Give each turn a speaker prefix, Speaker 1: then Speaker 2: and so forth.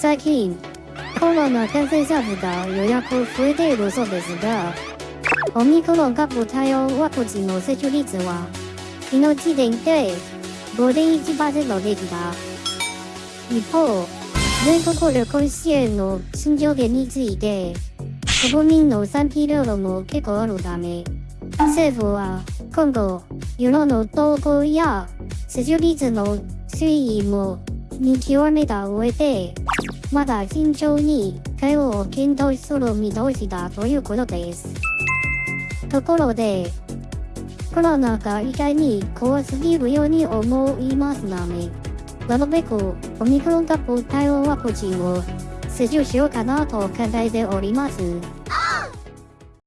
Speaker 1: 最近、コロナ感染者数が予約増えているそうですが、オミクロン株対応ワクチンの接種率は、昨日時点で5.1%でした。一方、全国旅行支援の新条件について、国民の賛否両論も結構あるため、政府は今後、世論の動向や接種率の推移も見極めた上で、まだ慎重に対応を検討する見通しだということです。ところで、コロナが意外に怖すぎるように思いますなめ、なるべくオミクロン株対応ワクチンを接種しようかなと考えております。